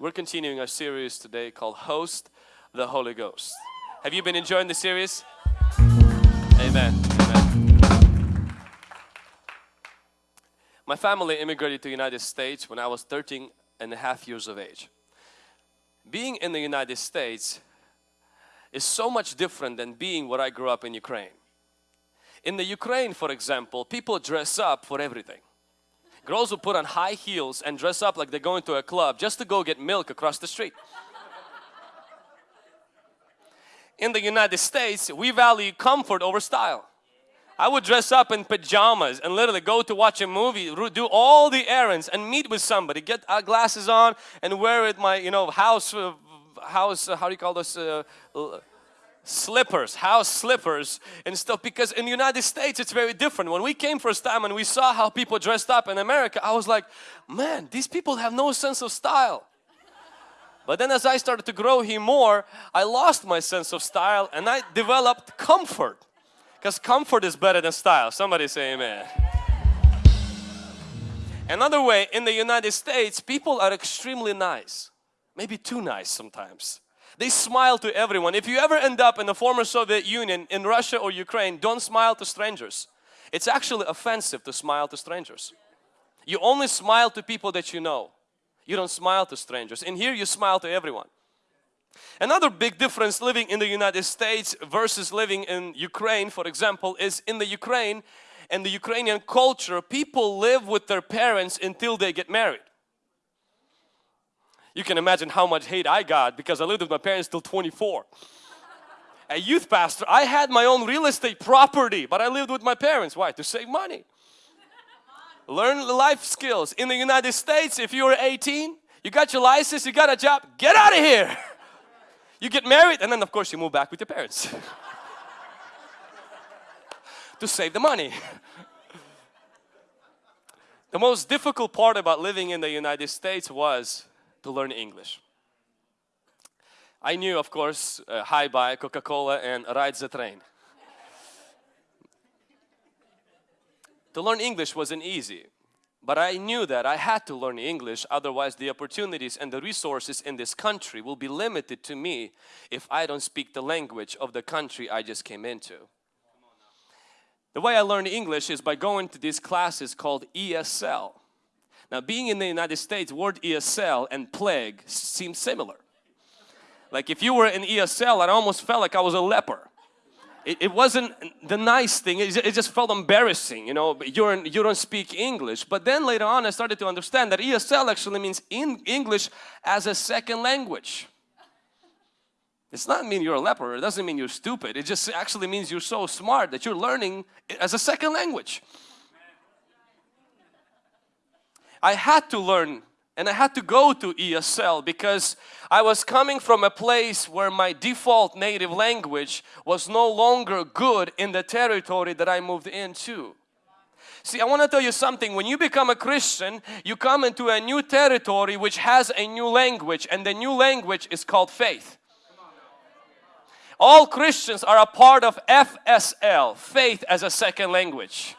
We're continuing our series today called Host the Holy Ghost. Have you been enjoying the series? Amen. Amen. My family immigrated to the United States when I was 13 and a half years of age. Being in the United States is so much different than being where I grew up in Ukraine. In the Ukraine, for example, people dress up for everything. Girls will put on high heels and dress up like they're going to a club just to go get milk across the street. In the United States, we value comfort over style. I would dress up in pajamas and literally go to watch a movie, do all the errands and meet with somebody, get our glasses on and wear it my, you know, house, uh, house, uh, how do you call this, uh, slippers, house slippers and stuff because in the United States it's very different. When we came first time and we saw how people dressed up in America, I was like, man, these people have no sense of style. But then as I started to grow here more, I lost my sense of style and I developed comfort. Because comfort is better than style. Somebody say amen. Another way, in the United States, people are extremely nice. Maybe too nice sometimes. They smile to everyone. If you ever end up in the former Soviet Union, in Russia or Ukraine, don't smile to strangers. It's actually offensive to smile to strangers. You only smile to people that you know. You don't smile to strangers. In here you smile to everyone. Another big difference living in the United States versus living in Ukraine, for example, is in the Ukraine and the Ukrainian culture, people live with their parents until they get married. You can imagine how much hate I got because I lived with my parents till 24. A youth pastor, I had my own real estate property, but I lived with my parents. Why? To save money. Learn life skills. In the United States, if you were 18, you got your license, you got a job, get out of here. You get married and then of course you move back with your parents. to save the money. the most difficult part about living in the United States was to learn English. I knew, of course, uh, Hi-Bye, Coca-Cola and Ride the Train. to learn English wasn't easy, but I knew that I had to learn English, otherwise the opportunities and the resources in this country will be limited to me if I don't speak the language of the country I just came into. The way I learned English is by going to these classes called ESL. Now being in the United States, word ESL and plague seem similar. Like if you were in ESL, I almost felt like I was a leper. It, it wasn't the nice thing, it, it, just felt embarrassing, you know, you're you don't speak English. But then later on I started to understand that ESL actually means in English as a second language. It's not mean you're a leper, it doesn't mean you're stupid, it just actually means you're so smart that you're learning as a second language. I had to learn and I had to go to ESL because I was coming from a place where my default native language was no longer good in the territory that I moved into. See, I want to tell you something. When you become a Christian, you come into a new territory which has a new language and the new language is called faith. All Christians are a part of FSL, faith as a second language.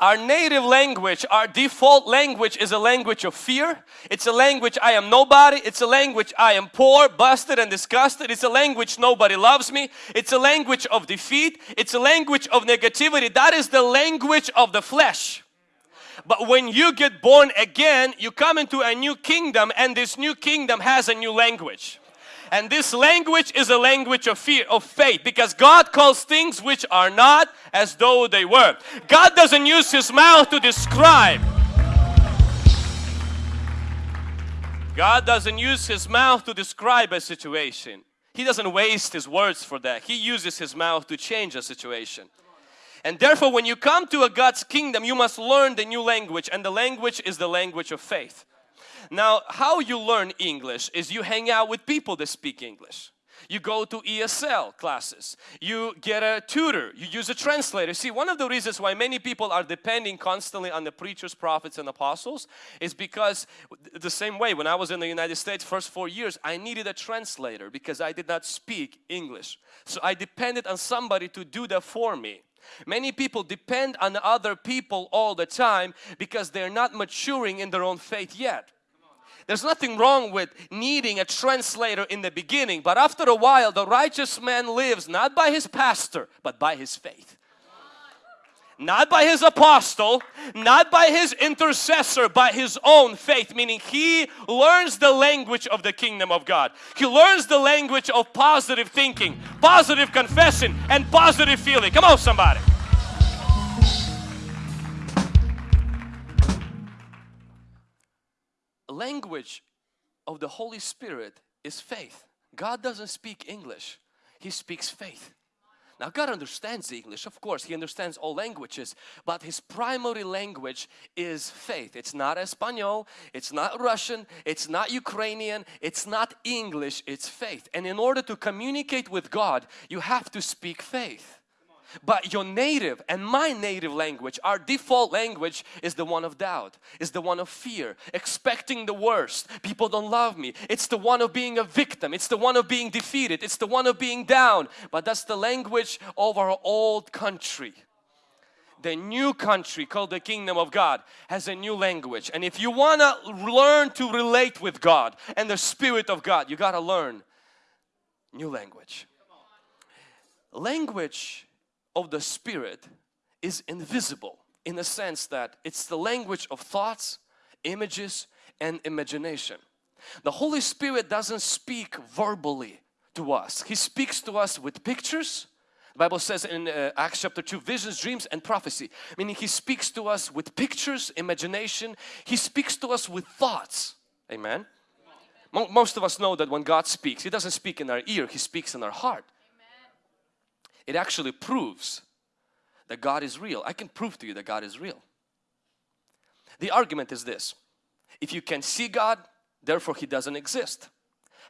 Our native language, our default language is a language of fear. It's a language I am nobody. It's a language I am poor, busted and disgusted. It's a language nobody loves me. It's a language of defeat. It's a language of negativity. That is the language of the flesh. But when you get born again, you come into a new kingdom and this new kingdom has a new language. And this language is a language of fear, of faith because God calls things which are not as though they were. God doesn't use His mouth to describe. God doesn't use His mouth to describe a situation. He doesn't waste His words for that. He uses His mouth to change a situation. And therefore when you come to a God's kingdom you must learn the new language and the language is the language of faith. Now, how you learn English is you hang out with people that speak English. You go to ESL classes, you get a tutor, you use a translator. See, one of the reasons why many people are depending constantly on the preachers, prophets and apostles is because the same way when I was in the United States first four years, I needed a translator because I did not speak English. So I depended on somebody to do that for me. Many people depend on other people all the time because they're not maturing in their own faith yet. There's nothing wrong with needing a translator in the beginning, but after a while the righteous man lives not by his pastor, but by his faith not by his apostle, not by his intercessor, by his own faith, meaning he learns the language of the kingdom of God. He learns the language of positive thinking, positive confession, and positive feeling. Come on, somebody. Language of the Holy Spirit is faith. God doesn't speak English, He speaks faith. Now God understands English, of course, He understands all languages, but His primary language is faith. It's not Espanol, it's not Russian, it's not Ukrainian, it's not English, it's faith. And in order to communicate with God, you have to speak faith. But your native and my native language, our default language is the one of doubt, is the one of fear, expecting the worst. People don't love me. It's the one of being a victim. It's the one of being defeated. It's the one of being down. But that's the language of our old country. The new country called the kingdom of God has a new language. And if you want to learn to relate with God and the Spirit of God, you got to learn new language. Language of the Spirit is invisible in the sense that it's the language of thoughts, images and imagination. The Holy Spirit doesn't speak verbally to us. He speaks to us with pictures. The Bible says in uh, Acts chapter 2, visions, dreams and prophecy. Meaning He speaks to us with pictures, imagination. He speaks to us with thoughts. Amen. Most of us know that when God speaks, He doesn't speak in our ear, He speaks in our heart it actually proves that God is real. I can prove to you that God is real. The argument is this. If you can see God, therefore He doesn't exist.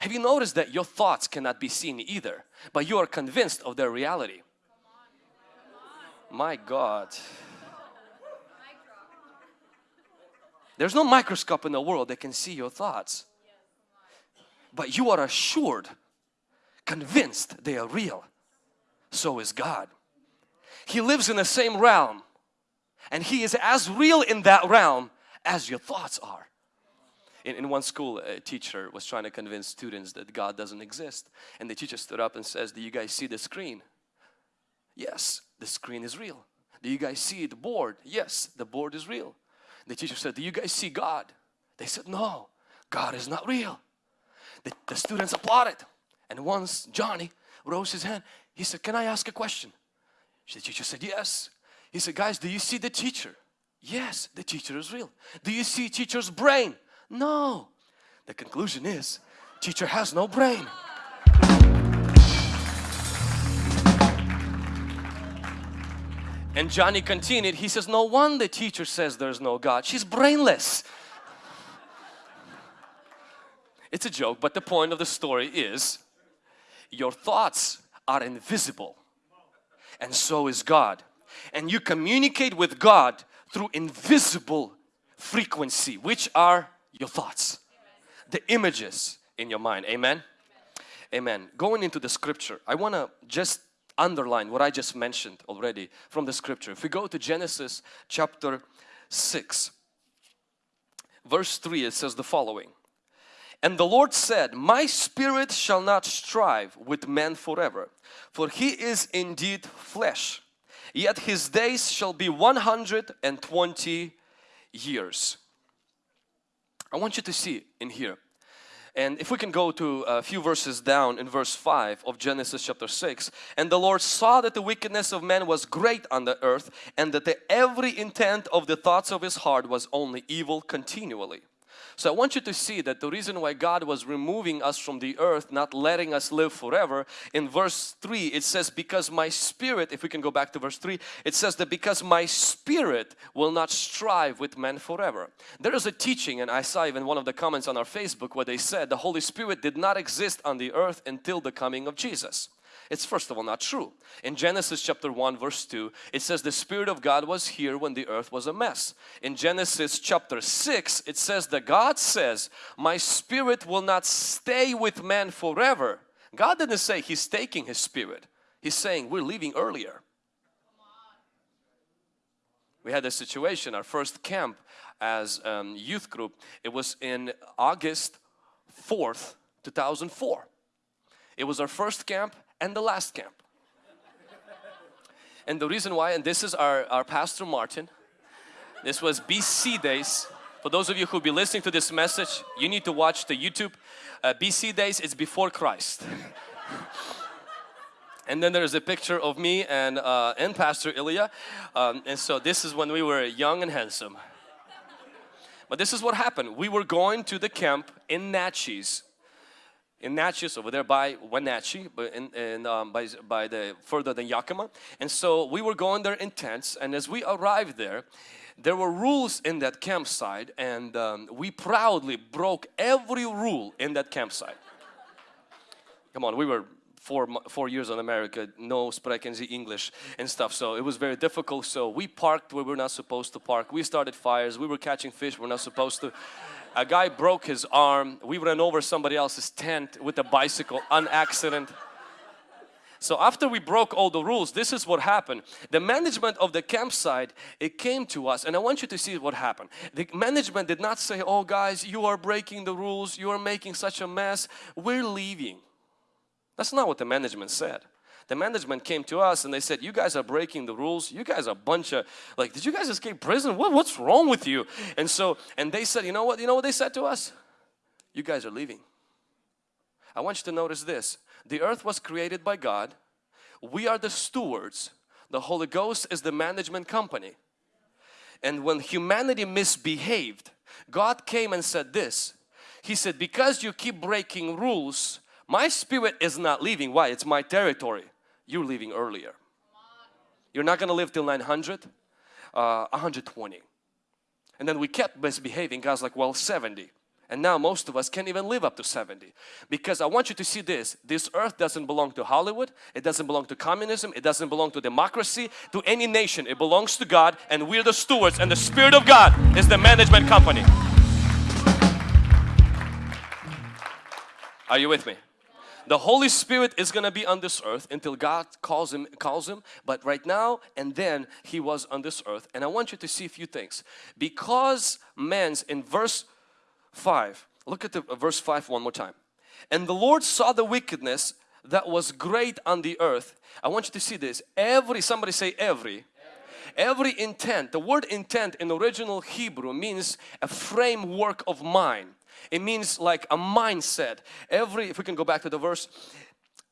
Have you noticed that your thoughts cannot be seen either, but you are convinced of their reality? My God. There's no microscope in the world that can see your thoughts. But you are assured, convinced they are real so is God. He lives in the same realm and He is as real in that realm as your thoughts are. In, in one school, a teacher was trying to convince students that God doesn't exist and the teacher stood up and says, do you guys see the screen? Yes, the screen is real. Do you guys see the board? Yes, the board is real. The teacher said, do you guys see God? They said, no, God is not real. The, the students applauded and once Johnny rose his hand, he said, can I ask a question? The teacher said, yes. He said, guys, do you see the teacher? Yes, the teacher is real. Do you see teacher's brain? No. The conclusion is, teacher has no brain. And Johnny continued, he says, no wonder teacher says there's no God. She's brainless. It's a joke, but the point of the story is your thoughts are invisible and so is God. And you communicate with God through invisible frequency which are your thoughts, the images in your mind. Amen? Amen. Going into the scripture, I want to just underline what I just mentioned already from the scripture. If we go to Genesis chapter 6, verse 3, it says the following. And the Lord said, My spirit shall not strive with man forever, for he is indeed flesh, yet his days shall be 120 years. I want you to see in here. And if we can go to a few verses down in verse 5 of Genesis chapter 6. And the Lord saw that the wickedness of man was great on the earth and that the every intent of the thoughts of his heart was only evil continually. So I want you to see that the reason why God was removing us from the earth, not letting us live forever, in verse 3 it says, because my spirit, if we can go back to verse 3, it says that because my spirit will not strive with men forever. There is a teaching and I saw even one of the comments on our Facebook where they said the Holy Spirit did not exist on the earth until the coming of Jesus. It's first of all not true. In Genesis chapter 1 verse 2 it says the Spirit of God was here when the earth was a mess. In Genesis chapter 6 it says that God says my spirit will not stay with man forever. God didn't say He's taking His spirit. He's saying we're leaving earlier. We had a situation, our first camp as um, youth group, it was in August 4th, 2004. It was our first camp and the last camp. and the reason why, and this is our, our pastor Martin, this was BC days. For those of you who'll be listening to this message, you need to watch the YouTube. Uh, BC days, it's before Christ. and then there's a picture of me and, uh, and Pastor Ilya. Um, and so this is when we were young and handsome. But this is what happened. We were going to the camp in Naches. In Naches over there by Wenatchee, but in, in um, by, by the further than Yakima. And so we were going there in tents and as we arrived there, there were rules in that campsite and um, we proudly broke every rule in that campsite. Come on, we were four, four years in America, no spreken ze English and stuff. So it was very difficult. So we parked where we were not supposed to park. We started fires. We were catching fish we're not supposed to. A guy broke his arm. We ran over somebody else's tent with a bicycle, an accident. So after we broke all the rules, this is what happened. The management of the campsite, it came to us and I want you to see what happened. The management did not say, oh guys, you are breaking the rules, you are making such a mess, we're leaving. That's not what the management said. The management came to us and they said, you guys are breaking the rules. You guys are a bunch of, like, did you guys escape prison? What, what's wrong with you? And so, and they said, you know what, you know what they said to us? You guys are leaving. I want you to notice this. The earth was created by God. We are the stewards. The Holy Ghost is the management company. And when humanity misbehaved, God came and said this. He said, because you keep breaking rules, my spirit is not leaving. Why? It's my territory. You're leaving earlier. You're not going to live till 900, uh, 120. And then we kept misbehaving. God's like, well, 70. And now most of us can't even live up to 70. Because I want you to see this. This earth doesn't belong to Hollywood. It doesn't belong to communism. It doesn't belong to democracy, to any nation. It belongs to God and we're the stewards and the Spirit of God is the management company. Are you with me? The Holy Spirit is going to be on this earth until God calls him calls him but right now and then he was on this earth. And I want you to see a few things. Because man's in verse 5 look at the uh, verse 5 one more time. And the Lord saw the wickedness that was great on the earth. I want you to see this. Every somebody say every. Every intent the word intent in original Hebrew means a framework of mind it means like a mindset. Every, if we can go back to the verse,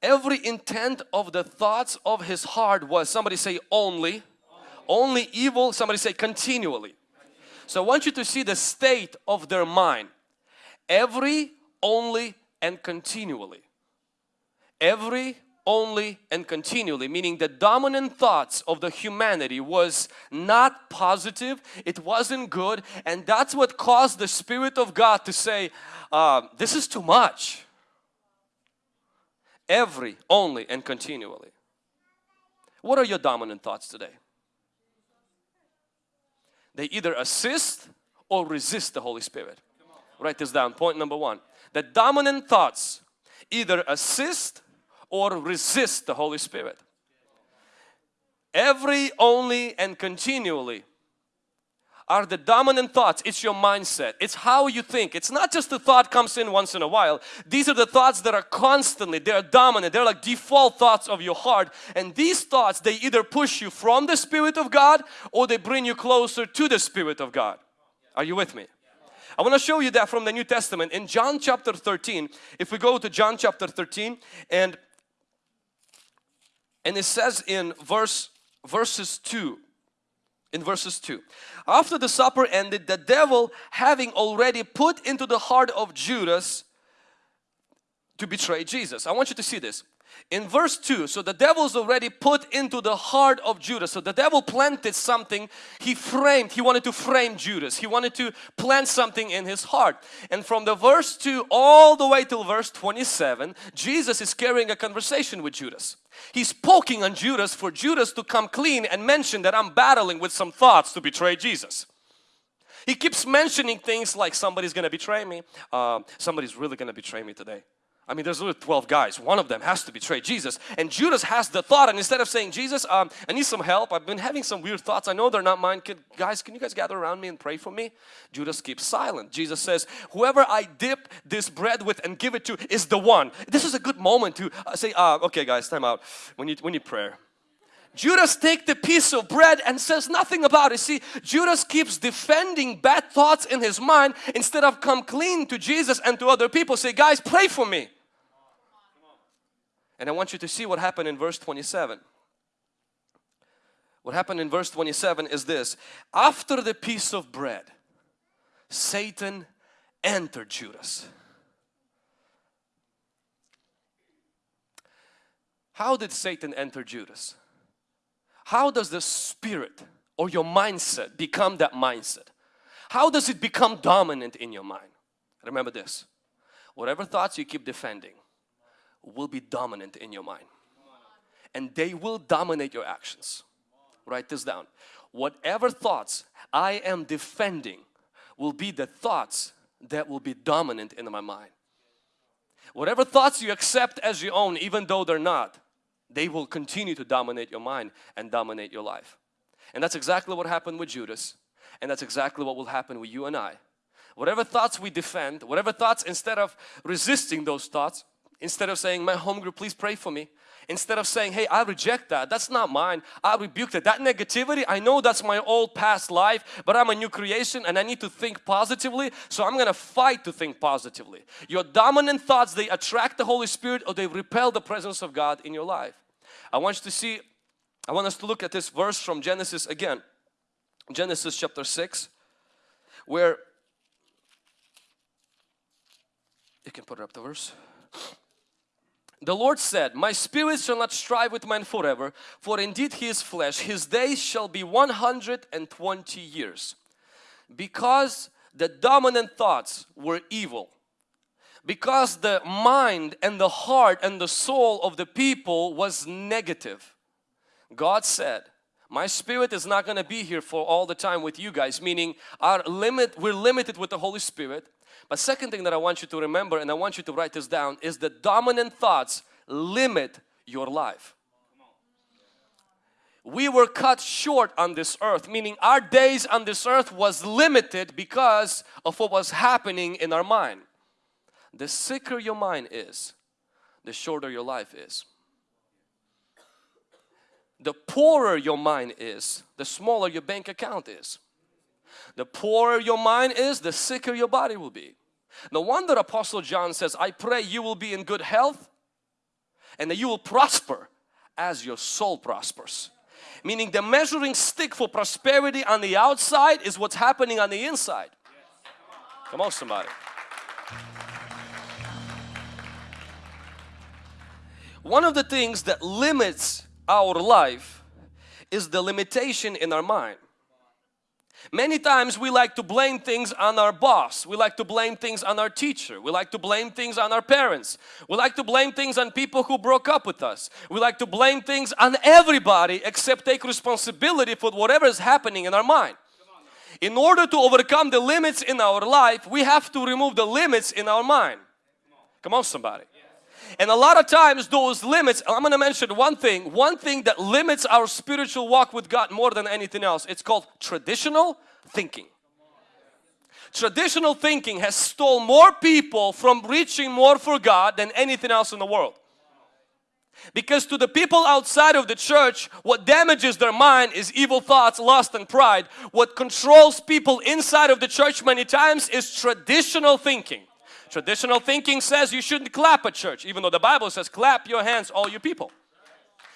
every intent of the thoughts of his heart was, somebody say only, only evil, somebody say continually. So I want you to see the state of their mind. Every, only and continually. Every, only and continually meaning the dominant thoughts of the humanity was not positive it wasn't good and that's what caused the Spirit of God to say uh, this is too much. Every only and continually. What are your dominant thoughts today? They either assist or resist the Holy Spirit. Write this down. Point number one. The dominant thoughts either assist or resist the Holy Spirit. Every, only and continually are the dominant thoughts. It's your mindset. It's how you think. It's not just the thought comes in once in a while. These are the thoughts that are constantly, they're dominant. They're like default thoughts of your heart. And these thoughts, they either push you from the Spirit of God or they bring you closer to the Spirit of God. Are you with me? I want to show you that from the New Testament in John chapter 13. If we go to John chapter 13 and and it says in verse verses 2 in verses 2 after the supper ended the devil having already put into the heart of Judas to betray Jesus. I want you to see this in verse 2 so the devil's already put into the heart of Judas. So the devil planted something he framed. He wanted to frame Judas. He wanted to plant something in his heart. And from the verse 2 all the way till verse 27 Jesus is carrying a conversation with Judas. He's poking on Judas for Judas to come clean and mention that I'm battling with some thoughts to betray Jesus. He keeps mentioning things like somebody's gonna betray me. Uh, somebody's really gonna betray me today I mean, there's only 12 guys. One of them has to betray Jesus. And Judas has the thought, and instead of saying, Jesus, um, I need some help. I've been having some weird thoughts. I know they're not mine. Can, guys, can you guys gather around me and pray for me? Judas keeps silent. Jesus says, whoever I dip this bread with and give it to is the one. This is a good moment to uh, say, uh, okay guys, time out. We need, we need prayer. Judas take the piece of bread and says nothing about it. See, Judas keeps defending bad thoughts in his mind instead of come clean to Jesus and to other people. Say, guys, pray for me. And I want you to see what happened in verse 27. What happened in verse 27 is this. After the piece of bread, Satan entered Judas. How did Satan enter Judas? How does the spirit or your mindset become that mindset? How does it become dominant in your mind? Remember this, whatever thoughts you keep defending will be dominant in your mind and they will dominate your actions. Write this down. Whatever thoughts I am defending will be the thoughts that will be dominant in my mind. Whatever thoughts you accept as your own even though they're not they will continue to dominate your mind and dominate your life. And that's exactly what happened with Judas. And that's exactly what will happen with you and I. Whatever thoughts we defend, whatever thoughts instead of resisting those thoughts, instead of saying, my home group, please pray for me. Instead of saying, hey, I reject that, that's not mine, I rebuke that. That negativity, I know that's my old past life, but I'm a new creation and I need to think positively, so I'm gonna fight to think positively. Your dominant thoughts, they attract the Holy Spirit or they repel the presence of God in your life. I want you to see, I want us to look at this verse from Genesis again. Genesis chapter 6 where you can put up the verse. The Lord said, My spirit shall not strive with man forever, for indeed he is flesh. His days shall be 120 years. Because the dominant thoughts were evil, because the mind and the heart and the soul of the people was negative. God said, my spirit is not going to be here for all the time with you guys meaning our limit we're limited with the Holy Spirit. But second thing that I want you to remember and I want you to write this down is the dominant thoughts limit your life. We were cut short on this earth meaning our days on this earth was limited because of what was happening in our mind the sicker your mind is, the shorter your life is. The poorer your mind is, the smaller your bank account is. The poorer your mind is, the sicker your body will be. No wonder Apostle John says, I pray you will be in good health and that you will prosper as your soul prospers. Meaning the measuring stick for prosperity on the outside is what's happening on the inside. Come on somebody. One of the things that limits our life is the limitation in our mind. Many times we like to blame things on our boss. We like to blame things on our teacher. We like to blame things on our parents. We like to blame things on people who broke up with us. We like to blame things on everybody except take responsibility for whatever is happening in our mind. In order to overcome the limits in our life, we have to remove the limits in our mind. Come on somebody. And a lot of times those limits, I'm going to mention one thing, one thing that limits our spiritual walk with God more than anything else. It's called traditional thinking. Traditional thinking has stole more people from reaching more for God than anything else in the world. Because to the people outside of the church, what damages their mind is evil thoughts, lust and pride. What controls people inside of the church many times is traditional thinking. Traditional thinking says you shouldn't clap at church, even though the Bible says clap your hands all you people.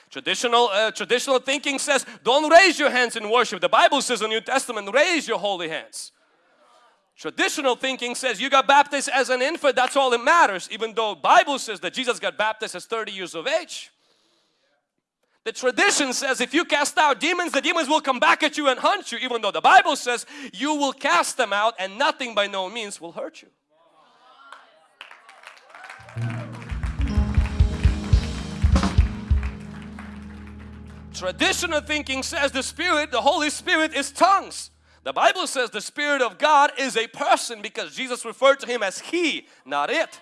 Traditional, uh, traditional thinking says don't raise your hands in worship. The Bible says in the New Testament raise your holy hands. Traditional thinking says you got baptized as an infant, that's all that matters. Even though Bible says that Jesus got baptized as 30 years of age. The tradition says if you cast out demons, the demons will come back at you and hunt you. Even though the Bible says you will cast them out and nothing by no means will hurt you. Traditional thinking says the Spirit, the Holy Spirit is tongues. The Bible says the Spirit of God is a person because Jesus referred to Him as He, not it.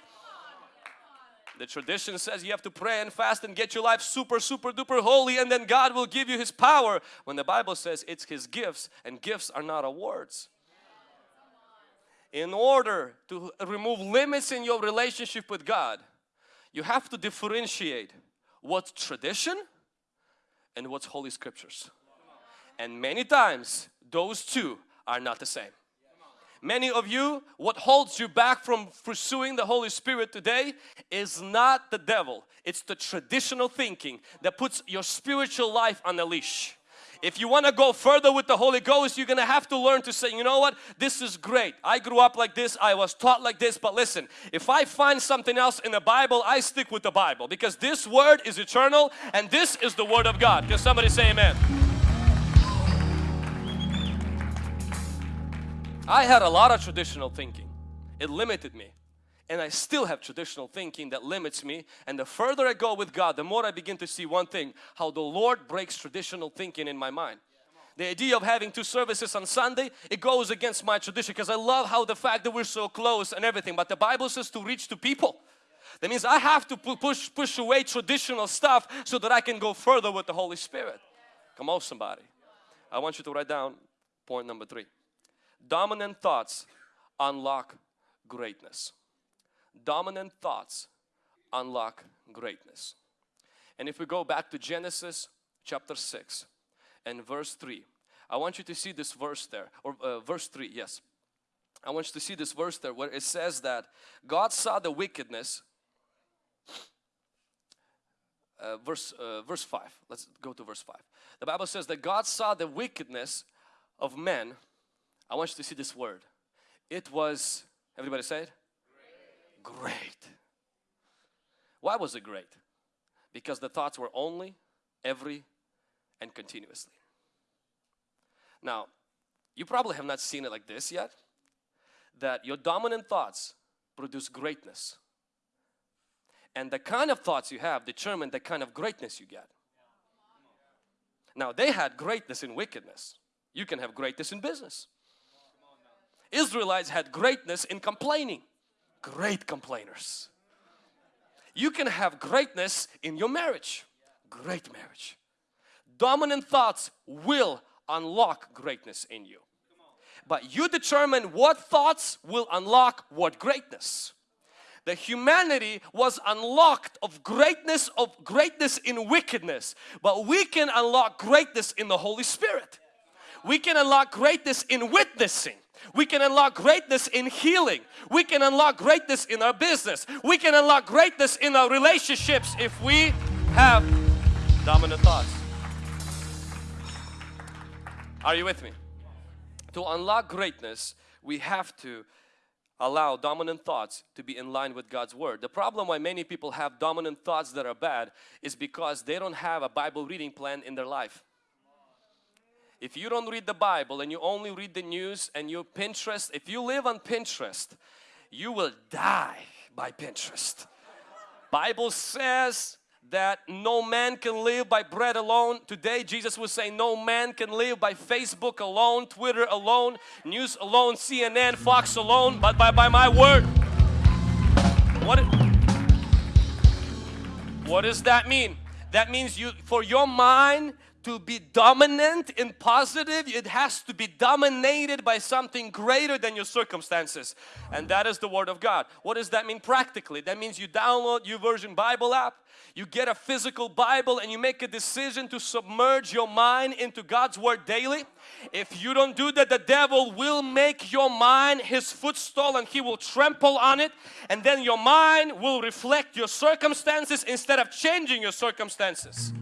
The tradition says you have to pray and fast and get your life super, super duper holy and then God will give you His power. When the Bible says it's His gifts and gifts are not awards. In order to remove limits in your relationship with God, you have to differentiate what's tradition and what's Holy Scriptures. And many times those two are not the same. Many of you, what holds you back from pursuing the Holy Spirit today is not the devil. It's the traditional thinking that puts your spiritual life on a leash. If you want to go further with the Holy Ghost, you're going to have to learn to say, you know what, this is great. I grew up like this, I was taught like this, but listen, if I find something else in the Bible, I stick with the Bible because this word is eternal and this is the word of God. Can somebody say amen? I had a lot of traditional thinking. It limited me. And I still have traditional thinking that limits me. And the further I go with God, the more I begin to see one thing, how the Lord breaks traditional thinking in my mind. The idea of having two services on Sunday, it goes against my tradition because I love how the fact that we're so close and everything. But the Bible says to reach to people. That means I have to push, push away traditional stuff so that I can go further with the Holy Spirit. Come on somebody. I want you to write down point number three dominant thoughts unlock greatness. Dominant thoughts unlock greatness. And if we go back to Genesis chapter 6 and verse 3, I want you to see this verse there, or uh, verse 3, yes. I want you to see this verse there where it says that God saw the wickedness uh, verse uh, verse 5 let's go to verse 5 the bible says that god saw the wickedness of men I want you to see this word. It was, everybody say it? Great. Why was it great? Because the thoughts were only, every, and continuously. Now, you probably have not seen it like this yet. That your dominant thoughts produce greatness. And the kind of thoughts you have determine the kind of greatness you get. Now they had greatness in wickedness. You can have greatness in business. Israelites had greatness in complaining. Great complainers. You can have greatness in your marriage. Great marriage. Dominant thoughts will unlock greatness in you. But you determine what thoughts will unlock what greatness. The humanity was unlocked of greatness of greatness in wickedness. But we can unlock greatness in the Holy Spirit. We can unlock greatness in witnessing. We can unlock greatness in healing. We can unlock greatness in our business. We can unlock greatness in our relationships if we have dominant thoughts. Are you with me? To unlock greatness, we have to allow dominant thoughts to be in line with God's Word. The problem why many people have dominant thoughts that are bad is because they don't have a Bible reading plan in their life. If you don't read the Bible and you only read the news and you Pinterest, if you live on Pinterest, you will die by Pinterest. Bible says that no man can live by bread alone. Today Jesus was saying no man can live by Facebook alone, Twitter alone, news alone, CNN, Fox alone, but by, by my word. What, what does that mean? That means you for your mind to be dominant and positive, it has to be dominated by something greater than your circumstances. And that is the Word of God. What does that mean practically? That means you download your version Bible app, you get a physical Bible and you make a decision to submerge your mind into God's Word daily. If you don't do that, the devil will make your mind his footstool and he will trample on it. And then your mind will reflect your circumstances instead of changing your circumstances.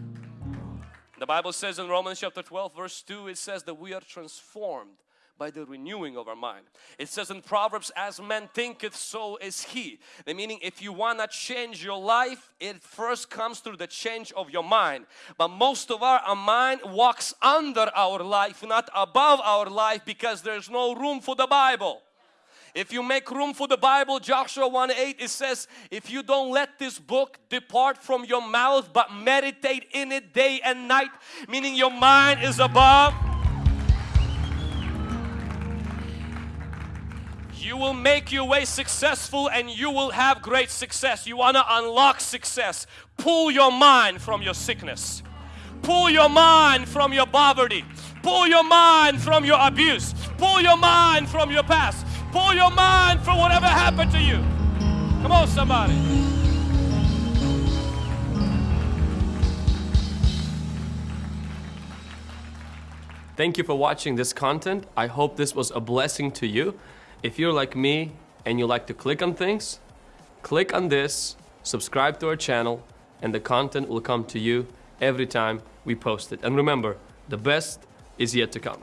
The Bible says in Romans chapter 12 verse 2 it says that we are transformed by the renewing of our mind. It says in Proverbs, as man thinketh, so is he. The meaning, if you want to change your life, it first comes through the change of your mind. But most of our, our mind walks under our life, not above our life because there's no room for the Bible. If you make room for the Bible, Joshua 1 8, it says, if you don't let this book depart from your mouth, but meditate in it day and night, meaning your mind is above. You will make your way successful and you will have great success. You want to unlock success. Pull your mind from your sickness. Pull your mind from your poverty. Pull your mind from your abuse. Pull your mind from your past. Pull your mind from whatever happened to you. Come on, somebody. Thank you for watching this content. I hope this was a blessing to you. If you're like me and you like to click on things, click on this, subscribe to our channel, and the content will come to you every time we post it. And remember, the best is yet to come.